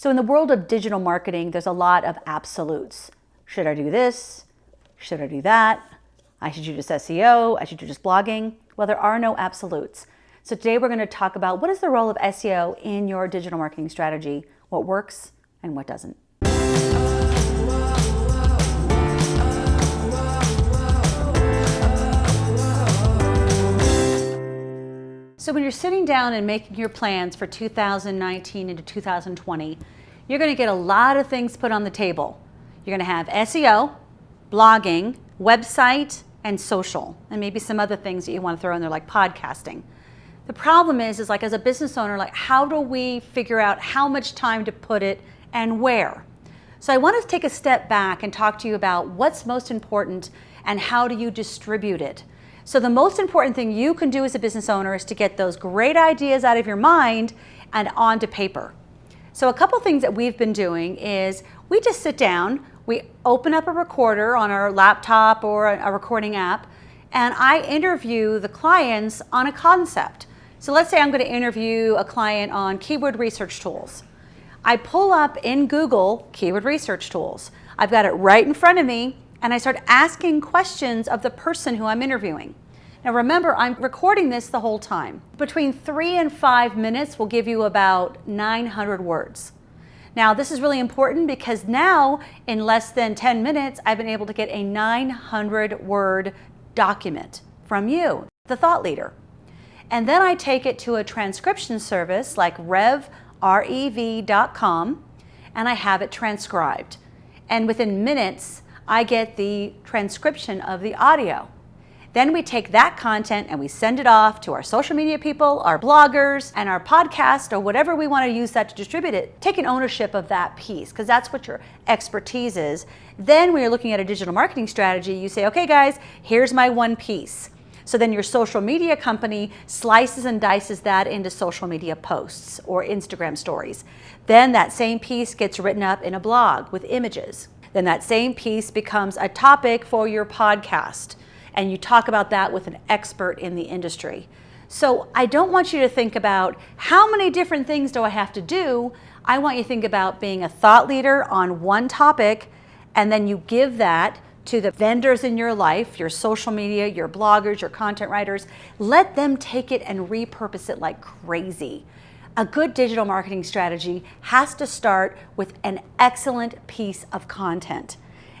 So in the world of digital marketing, there's a lot of absolutes. Should I do this? Should I do that? I should do just SEO. I should do just blogging. Well, there are no absolutes. So today we're going to talk about what is the role of SEO in your digital marketing strategy, what works and what doesn't. So when you're sitting down and making your plans for 2019 into 2020, you're going to get a lot of things put on the table. You're going to have SEO, blogging, website, and social, and maybe some other things that you want to throw in there like podcasting. The problem is, is like as a business owner, like how do we figure out how much time to put it and where? So I want to take a step back and talk to you about what's most important and how do you distribute it. So the most important thing you can do as a business owner is to get those great ideas out of your mind and onto paper. So a couple things that we've been doing is we just sit down, we open up a recorder on our laptop or a recording app, and I interview the clients on a concept. So let's say I'm going to interview a client on keyword research tools. I pull up in Google keyword research tools. I've got it right in front of me and I start asking questions of the person who I'm interviewing. Now remember, I'm recording this the whole time. Between three and five minutes will give you about 900 words. Now this is really important because now in less than 10 minutes, I've been able to get a 900 word document from you, the thought leader. And then I take it to a transcription service like rev, rev.com, and I have it transcribed. And within minutes, I get the transcription of the audio. Then we take that content and we send it off to our social media people, our bloggers, and our podcast, or whatever we want to use that to distribute it. Taking ownership of that piece, because that's what your expertise is. Then when you're looking at a digital marketing strategy, you say, okay guys, here's my one piece. So then your social media company slices and dices that into social media posts or Instagram stories. Then that same piece gets written up in a blog with images. Then that same piece becomes a topic for your podcast and you talk about that with an expert in the industry. So I don't want you to think about how many different things do I have to do. I want you to think about being a thought leader on one topic and then you give that to the vendors in your life, your social media, your bloggers, your content writers. Let them take it and repurpose it like crazy. A good digital marketing strategy has to start with an excellent piece of content.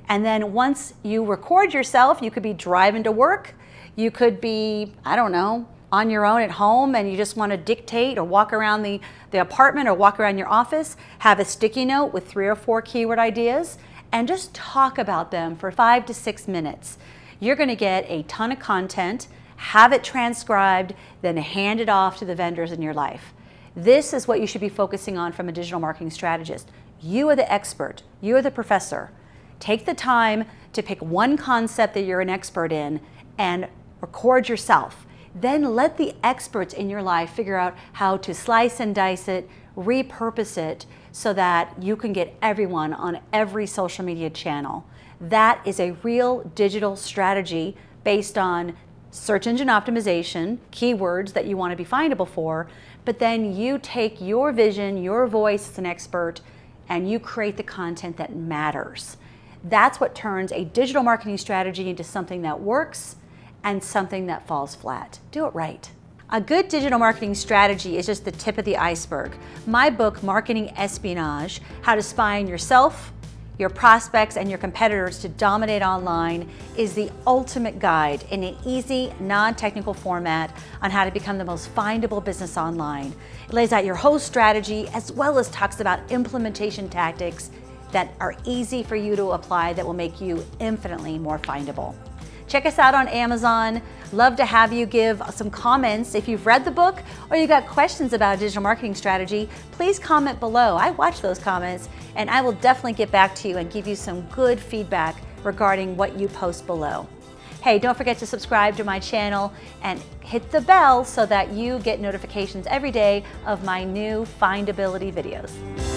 And then once you record yourself, you could be driving to work, you could be, I don't know, on your own at home and you just want to dictate or walk around the, the apartment or walk around your office, have a sticky note with three or four keyword ideas and just talk about them for five to six minutes. You're going to get a ton of content, have it transcribed, then hand it off to the vendors in your life. This is what you should be focusing on from a digital marketing strategist. You are the expert. You are the professor. Take the time to pick one concept that you're an expert in and record yourself. Then let the experts in your life figure out how to slice and dice it, repurpose it so that you can get everyone on every social media channel. That is a real digital strategy based on search engine optimization, keywords that you want to be findable for, but then you take your vision, your voice as an expert, and you create the content that matters. That's what turns a digital marketing strategy into something that works and something that falls flat. Do it right. A good digital marketing strategy is just the tip of the iceberg. My book, Marketing Espionage, How to Spy on Yourself, your prospects and your competitors to dominate online is the ultimate guide in an easy, non-technical format on how to become the most findable business online. It lays out your whole strategy as well as talks about implementation tactics that are easy for you to apply that will make you infinitely more findable. Check us out on Amazon. Love to have you give some comments. If you've read the book or you got questions about digital marketing strategy, please comment below. I watch those comments and I will definitely get back to you and give you some good feedback regarding what you post below. Hey, don't forget to subscribe to my channel and hit the bell so that you get notifications every day of my new findability videos.